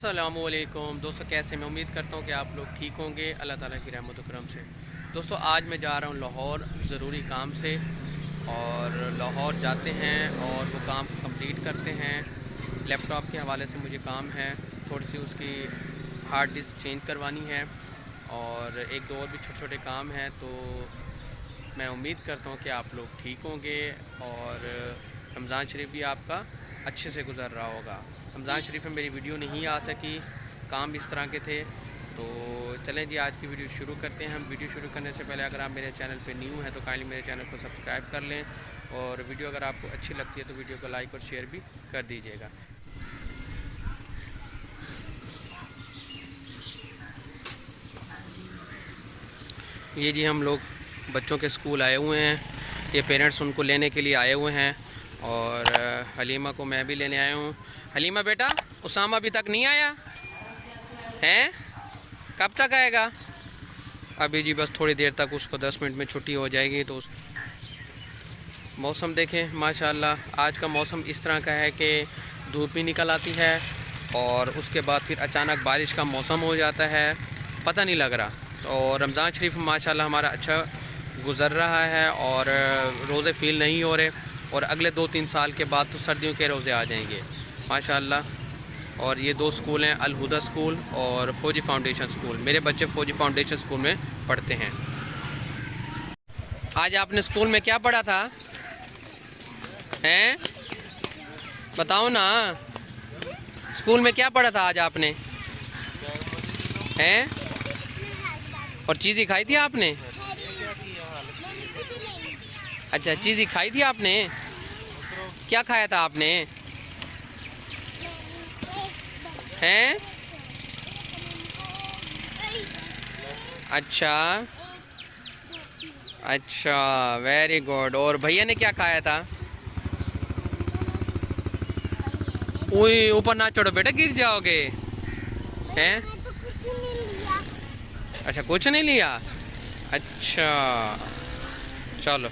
السلام علیکم۔ دوستو، کیسے میں امید کرتا ہوں کہ آپ لوگ ٹھیک ہوں گے۔ اللہ تعالیٰ کی رحمت و کرم سے۔ دوستو، آج میں جا رہا ہوں لاہور ضروری کام سے۔ اور لاہور جاتے ہیں اور وہ کام کمپلیٹ کرتے ہیں۔ لیپ ٹاپ کے حوالے سے مجھے کام ہے۔ تھوڑی سی اس کی ہارڈ ڈسک چینج کروانی ہے۔ اور ایک دو اور بھی چھوٹے چھوٹے کام ہیں۔ تو میں امید کرتا ہوں کہ آپ لوگ ٹھیک ہوں گے۔ اور رمضان شریف بھی آپ کا اچھے سے گزر رہا ہوگا۔ رمضان شریف میں میری ویڈیو نہیں آ سکی، کام اس طرح کے تھے۔ تو چلیں جی آج کی ویڈیو شروع کرتے ہیں۔ ہم ویڈیو شروع کرنے سے پہلے اگر آپ میرے چینل پہ نیو ہیں تو کائنڈلی میرے چینل کو سبسکرائب کر لیں۔ اور ویڈیو اگر آپ کو اچھی لگتی ہے تو ویڈیو کو لائک اور شیئر بھی کر دیجیے گا۔ یہ جی ہم لوگ بچوں کے اسکول آئے ہوئے ہیں۔ یہ پیرنٹس ان کو لینے کے لیے آئے ہوئے ہیں۔ اور حلیمہ کو میں بھی لینے آیا ہوں۔ حلیمہ بیٹا، اسامہ ابھی تک نہیں آیا؟ ہیں؟ کب تک آئے گا؟ ابھی جی بس تھوڑی دیر تک اس کو دس منٹ میں چھٹی ہو جائے گی تو اس موسم دیکھیں، ماشاءاللہ آج کا موسم اس طرح کا ہے کہ دھوپ بھی نکل آتی ہے اور اس کے بعد پھر اچانک بارش کا موسم ہو جاتا ہے، پتہ نہیں لگ رہا۔ اور رمضان شریف ماشاءاللہ ہمارا اچھا گزر رہا ہے اور روزے فیل نہیں ہو رہے۔ اور اگلے دو تین سال کے بعد تو سردیوں کے روزے آ جائیں گے۔ ماشاءاللہ۔ اور یہ دو سکول ہیں الہدا سکول اور فوجی فاؤنڈیشن سکول۔ میرے بچے فوجی فاؤنڈیشن سکول میں پڑھتے ہیں۔ آج آپ نے سکول میں کیا پڑھا تھا؟ ہیں؟ بتاؤ نا۔ سکول میں کیا پڑھا تھا آج آپ نے؟ ہیں؟ اور چیزیں کھائی تھی آپ نے؟ اچھا چیزیں کھائی تھی آپ نے؟ کیا کھایا تھا آپ نے؟ ہیں؟ اچھا۔ اچھا ویری گڈ اور بھیا نے کیا کھایا تھا؟ اوئی اوپر نہ چڑھو بیٹا، گر جاؤ گے۔ ہیں؟ اچھا کچھ نہیں لیا۔ اچھا چلو۔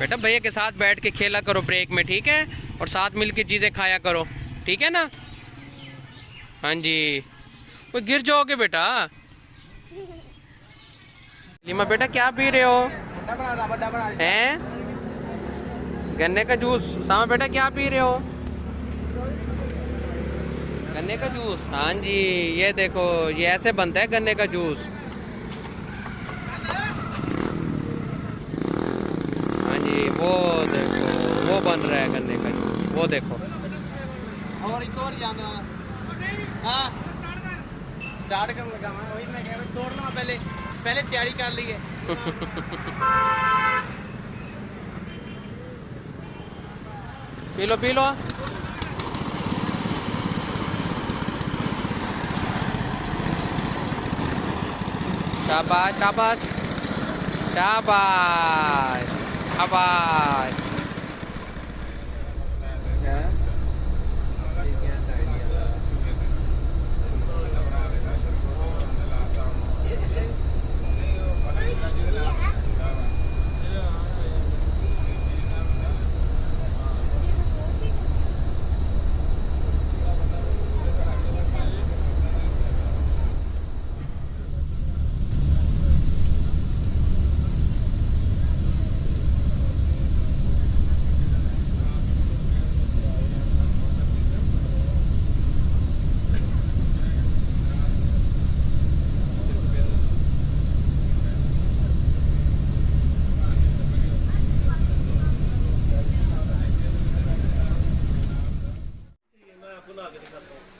بیٹا، بھیا کے ساتھ بیٹھ کے کھیلا کرو بریک میں، ٹھیک ہے؟ اور ساتھ مل کے چیزیں کھایا کرو، ٹھیک ہے نا؟ ہاں جی۔ وہ گر جاؤ گے بیٹا۔ لیما، بیٹا، کیا پی رہے ہو؟ ہیں؟ گنے کا جوس۔ ساما، بیٹا، کیا پی رہے ہو؟ گنے کا جوس۔ ہاں جی یہ دیکھو، یہ ایسے بنتا ہے گنے کا جوس ہاں جی وہ دیکھو وہ بن رہا ہے گنے کا جوس وہ دیکھو۔ سٹارٹ کرنے لگا میں وہی میں کہہ رہا توڑنا پہلے پہلے تیاری کر لی ہے پی لو پی لو شاباش شاباش۔ شاباش۔ خب نہیں کر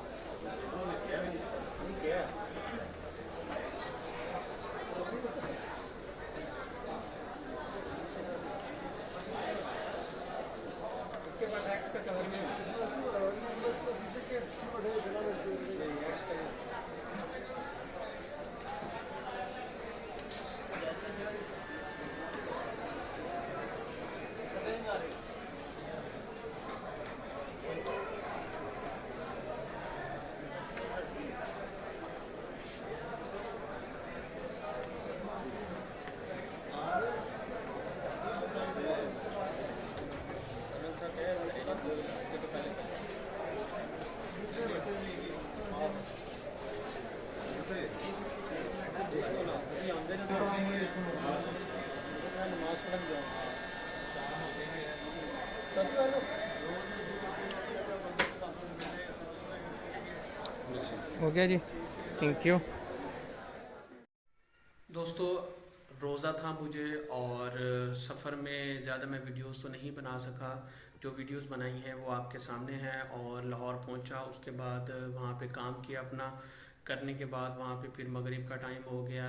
ہو گیا جی۔ تھینک یو دوستو، روزہ تھا مجھے اور سفر میں زیادہ میں ویڈیوز تو نہیں بنا سکا۔ جو ویڈیوز بنائی ہیں وہ آپ کے سامنے ہیں اور لاہور پہنچا، اس کے بعد وہاں پہ کام کیا اپنا۔ کرنے کے بعد وہاں پہ پھر مغرب کا ٹائم ہو گیا۔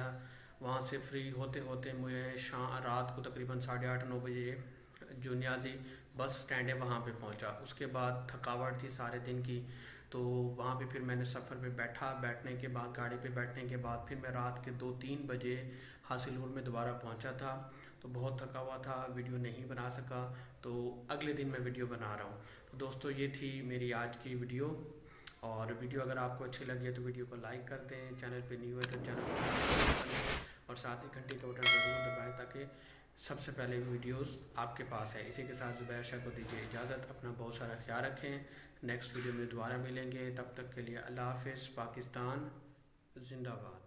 وہاں سے فری ہوتے ہوتے مجھے شام رات کو تقریباً ساڑھے آٹھ، نو بجے جو نیازی بس سٹینڈ ہے وہاں پہ پہنچا۔ اس کے بعد تھکاوٹ تھی سارے دن کی۔ تو وہاں پہ پھر میں نے سفر پہ بیٹھا، بیٹھنے کے بعد، گاڑی پہ بیٹھنے کے بعد پھر میں رات کے دو تین بجے حاصل پور میں دوبارہ پہنچا تھا۔ تو بہت تھکا ہوا تھا، ویڈیو نہیں بنا سکا۔ تو اگلے دن میں ویڈیو بنا رہا ہوں۔ تو دوستو، یہ تھی میری آج کی ویڈیو۔ اور ویڈیو اگر آپ کو اچھی لگی ہے تو ویڈیو کو لائک کر دیں۔ چینل پہ نیو ہے تو چینل کو اور ساتھ ہی گھنٹی کا بٹن ضرور دبائیں تاکہ سب سے پہلے ویڈیوز آپ کے پاس ہے۔ اسی کے ساتھ زبیر شاہ کو دیجیے اجازت۔ اپنا بہت سارا خیال رکھیں۔ نیکسٹ ویڈیو میں دوبارہ ملیں گے۔ تب تک کے لیے اللہ حافظ۔ پاکستان زندہ باد۔